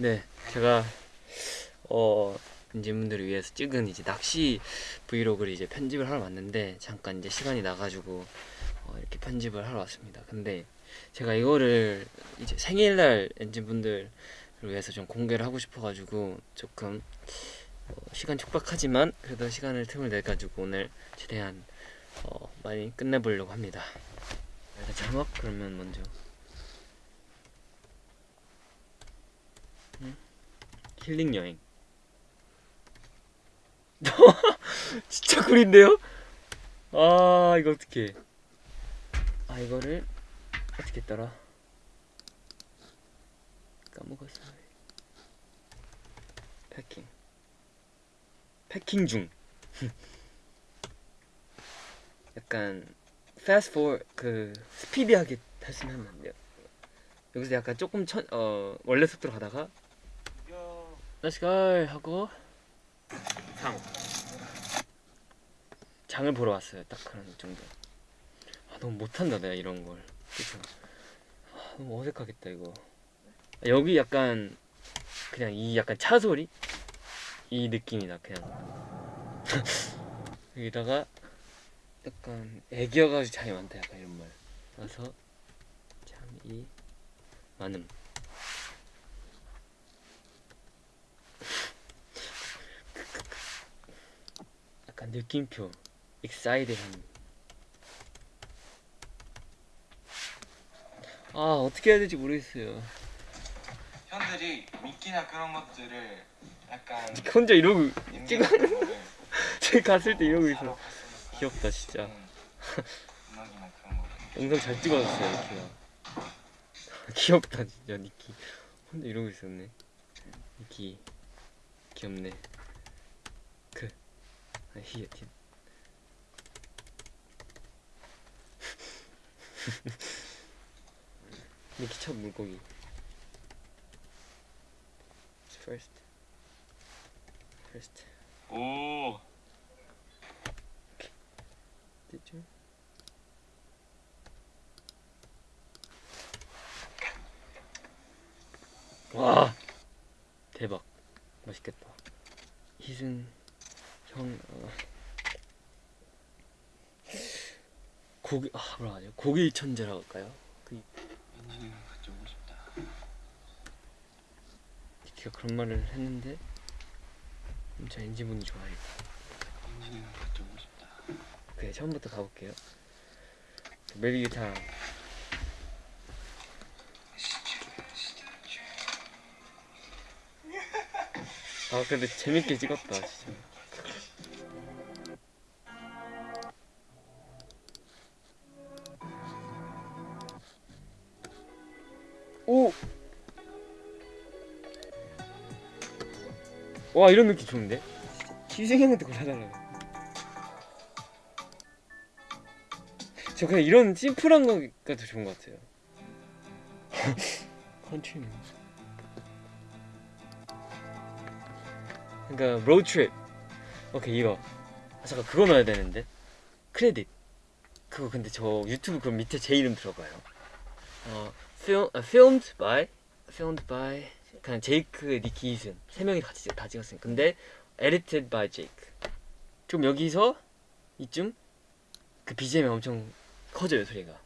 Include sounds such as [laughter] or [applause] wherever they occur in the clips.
네, 제가 어 엔진분들을 위해서 찍은 이제 낚시 브이로그를 이제 편집을 하러 왔는데 잠깐 이제 시간이 나가지고 어, 이렇게 편집을 하러 왔습니다. 근데 제가 이거를 이제 생일날 엔진분들을 위해서 좀 공개를 하고 싶어가지고 조금 어, 시간 촉박하지만 그래도 시간을 틈을 내 가지고 오늘 최대한 어, 많이 끝내보려고 합니다. 일단 자막 그러면 먼저 힐링 여행. [laughs] 진짜 꿀인데요? 아 이거 어떻게? 아 이거를 어떻게 했더라? 까먹었어. 패킹. 패킹 중. [laughs] 약간 fast forward 그 스피디하게 했으면 안 돼요. 여기서 약간 조금 천, 어 원래 속도로 가다가 Let's go 하고 상 장을 보러 왔어요. 딱 그런 정도. 아 너무 못한다 내가 이런 걸. 그쵸? 아, 너무 어색하겠다 이거. 아, 여기 약간 그냥 이 약간 차 소리 이 느낌이다 그냥. [laughs] 여기다가 약간 애기여가지고 잠이 많다 약간 이런 말. 그래서 잠이 많음. 느낌표 excited한 아 어떻게 해야 될지 모르겠어요. 현들이 미끼나 그런 것들을 약간 [laughs] 혼자 이러고 찍어 저기 [laughs] 갔을 때 이러고 있어. 귀엽다 진짜. 거. 영상 잘 찍어놨어요 니키가 [laughs] 귀엽다 진짜 니키 혼자 이러고 있었네. 니키 귀엽네. 그 아, 티 니키 첫 물고기. First. First. 오. 됐죠? 와 대박. 맛있겠다. 희승 형 어. 고기 아 뭐라 하죠 고기 천재라고 할까요? 그 엔진을 가져오고 싶다. 니키가 그런 말을 했는데 진짜 엔지분이 좋아해 엔진을 가져오고 싶다 그래 처음부터 가볼게요. 메리 기타 아 근데 재밌게 찍었다 진짜 오! 와 이런 느낌 좋은데? 형한테 골라달라고 [laughs] 저 그냥 이런 심플한 거가 더 좋은 것 같아요. [laughs] country 그러니까 road trip 오케이 이거. 아, 잠깐 그거 넣어야 되는데. 크레딧. 그거 근데 저 유튜브 그 밑에 제 이름 들어가요. 어 film, 아, filmed by filmed by 그냥 제이크 니키 이슨. 세 명이 같이 다 찍었으니까 근데 edited by 제이크 좀 여기서 이쯤 그 BGM이 엄청 커져요 소리가.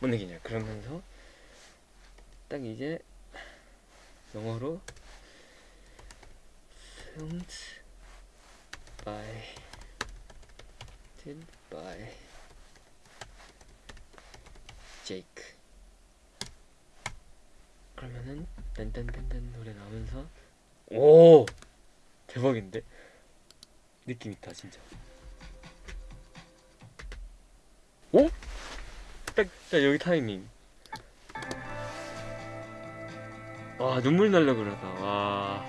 뭔 얘기냐. 그러면서 딱 이제 영어로 filmed by did by 그 러면은 딴딴딴딴 노래 나오면서 오 대박인데 느낌 있다 진짜 오? 딱, 딱 여기 타이밍 와 눈물 날려 그러다 와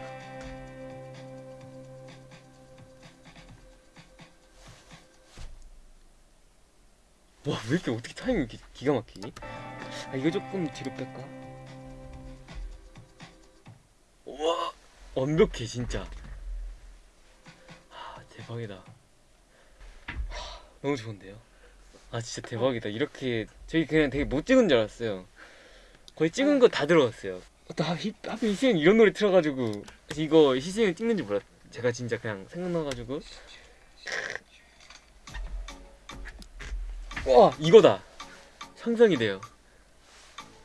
와, 왜 이렇게 어떻게 타이밍 이렇게 기가 막히니? 아, 이거 조금 뒤로 뺄까? 완벽해, 진짜. 하, 대박이다. 하, 너무 좋은데요? 아, 진짜 대박이다. 이렇게, 저희 그냥 되게 못 찍은 줄 알았어요. 거의 찍은 거 다 들어갔어요. 또 하필 희승이 이런 노래 틀어가지고 이거 희승이 찍는 줄 몰랐. 제가 진짜 그냥 생각나가지고 와 이거다 상상이 돼요.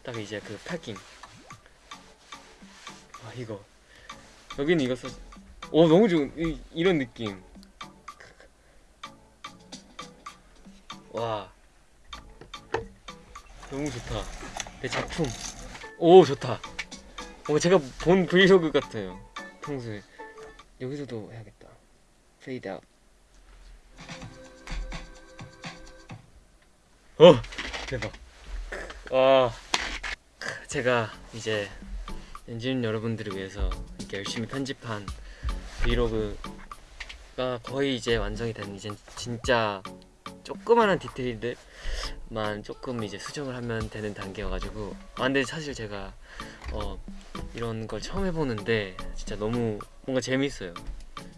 딱 이제 그 패킹. 아 이거 여기는 이거 써. 오 너무 좋은 이, 이런 느낌. 와 너무 좋다. 내 작품. 오 좋다. 뭔가 제가 본 브이로그 같아요. 평소에 여기서도 해야겠다. 페이드 아웃. 어 대박. 와 제가 이제 엔진 여러분들을 위해서 이렇게 열심히 편집한 브이로그가 거의 이제 완성이 된 이제 진짜 조그마한 디테일들만 조금 이제 수정을 하면 되는 단계여가지고. 아 근데 사실 제가 어 이런 걸 처음 해보는데 진짜 너무 뭔가 재밌어요.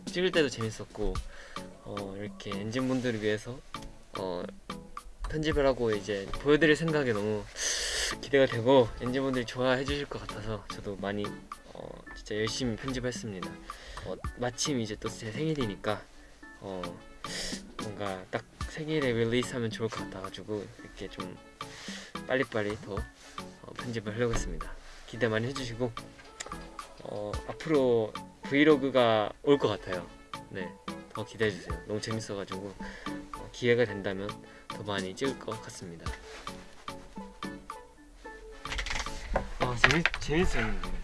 찍을 때도 재밌었고 어 이렇게 엔진 분들을 위해서 어 편집을 하고 이제 보여드릴 생각에 너무 기대가 되고 엔진 분들이 좋아해 주실 것 같아서 저도 많이 어 진짜 열심히 편집했습니다 어 마침 이제 또 제 생일이니까 어 뭔가 딱 생일에 릴리스하면 좋을 것 같아가지고 이렇게 좀 빨리빨리 더 어, 편집을 하려고 했습니다. 기대 많이 해주시고 어, 앞으로 브이로그가 올 것 같아요. 네, 더 기대해 주세요. 너무 재밌어가지고 어, 기회가 된다면 더 많이 찍을 것 같습니다. 재밌 재밌었는데.